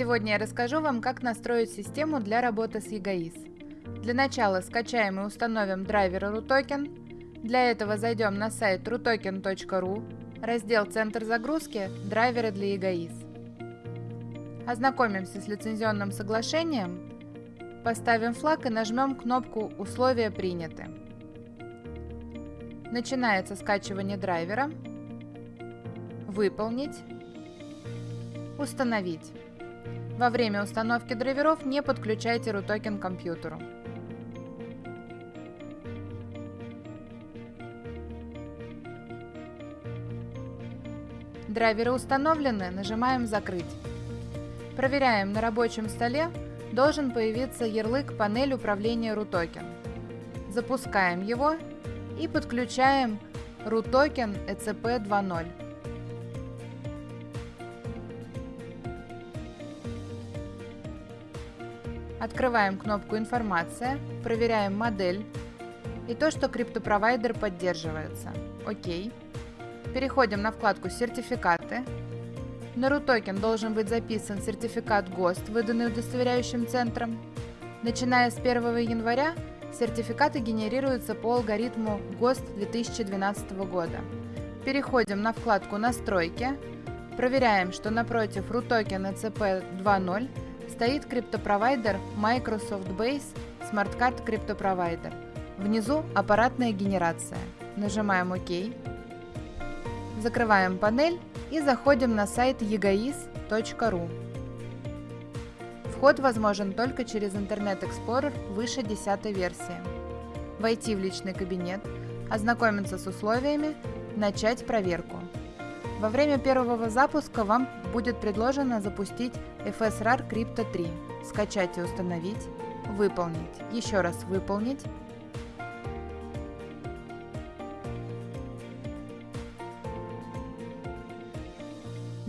Сегодня я расскажу вам, как настроить систему для работы с EGAIS. Для начала скачаем и установим драйвер RUTOKEN. Для этого зайдем на сайт rutoken.ru, раздел «Центр загрузки», «Драйверы для EGAIS». Ознакомимся с лицензионным соглашением, поставим флаг и нажмем кнопку «Условия приняты». Начинается скачивание драйвера. Выполнить. Установить. Во время установки драйверов не подключайте RUTOKEN к компьютеру. Драйверы установлены, нажимаем «Закрыть». Проверяем, на рабочем столе должен появиться ярлык «Панель управления RUTOKEN». Запускаем его и подключаем RUTOKEN ECP 2.0. Открываем кнопку «Информация», проверяем модель и то, что криптопровайдер поддерживается. ОК. Переходим на вкладку «Сертификаты». На RUTOKEN должен быть записан сертификат ГОСТ, выданный удостоверяющим центром. Начиная с 1 января сертификаты генерируются по алгоритму ГОСТ 2012 года. Переходим на вкладку «Настройки», проверяем, что напротив RUTOKEN ECP 2.0 стоит криптопровайдер Microsoft Base Smart Card Crypto Внизу аппаратная генерация. Нажимаем ОК. Закрываем панель и заходим на сайт egois.ru. Вход возможен только через Internet Explorer выше 10 версии. Войти в личный кабинет, ознакомиться с условиями, начать проверку. Во время первого запуска вам будет предложено запустить FSRAR Crypto 3, скачать и установить, выполнить, еще раз выполнить,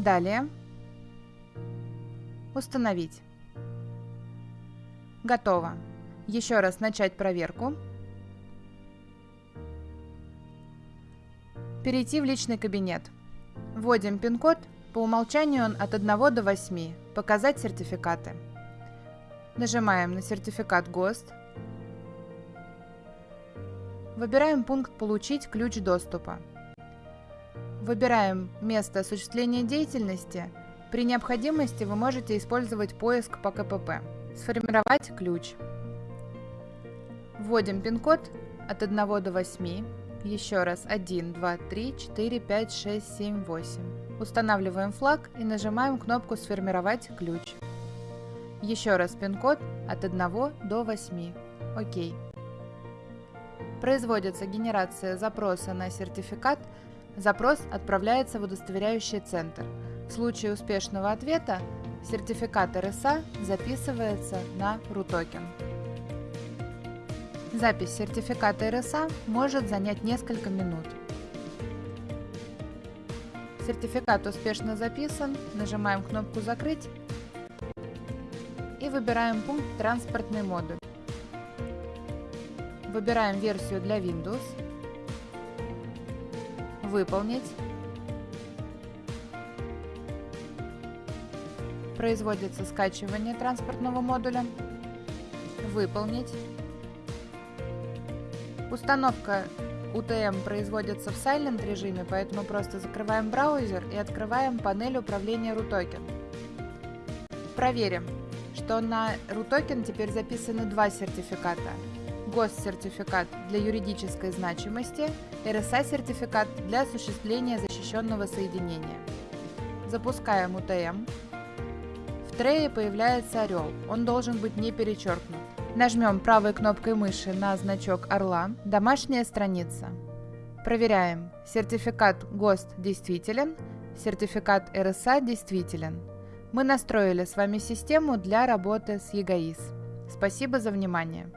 Далее установить. Готово. Еще раз начать проверку. Перейти в личный кабинет. Вводим пин-код, по умолчанию он от 1 до 8, показать сертификаты. Нажимаем на сертификат ГОСТ. Выбираем пункт «Получить ключ доступа». Выбираем место осуществления деятельности. При необходимости вы можете использовать поиск по КПП. Сформировать ключ. Вводим пин-код от 1 до 8. Еще раз 1, 2, 3, 4, 5, 6, 7, 8. Устанавливаем флаг и нажимаем кнопку «Сформировать ключ». Еще раз пин-код от 1 до 8. ОК. Производится генерация запроса на сертификат. Запрос отправляется в удостоверяющий центр. В случае успешного ответа сертификат РСА записывается на RUTOKEN. Запись сертификата РСА может занять несколько минут. Сертификат успешно записан, нажимаем кнопку «Закрыть» и выбираем пункт «Транспортный модуль». Выбираем версию для Windows, «Выполнить», производится скачивание транспортного модуля, «Выполнить», Установка UTM производится в Silent режиме, поэтому просто закрываем браузер и открываем панель управления RUTOKEN. Проверим, что на RUTOKEN теперь записаны два сертификата. ГОСТ-сертификат для юридической значимости, RSA-сертификат для осуществления защищенного соединения. Запускаем UTM. В трее появляется орел, он должен быть не перечеркнут. Нажмем правой кнопкой мыши на значок орла «Домашняя страница». Проверяем. Сертификат ГОСТ действителен, сертификат РСА действителен. Мы настроили с вами систему для работы с EGAIS. Спасибо за внимание.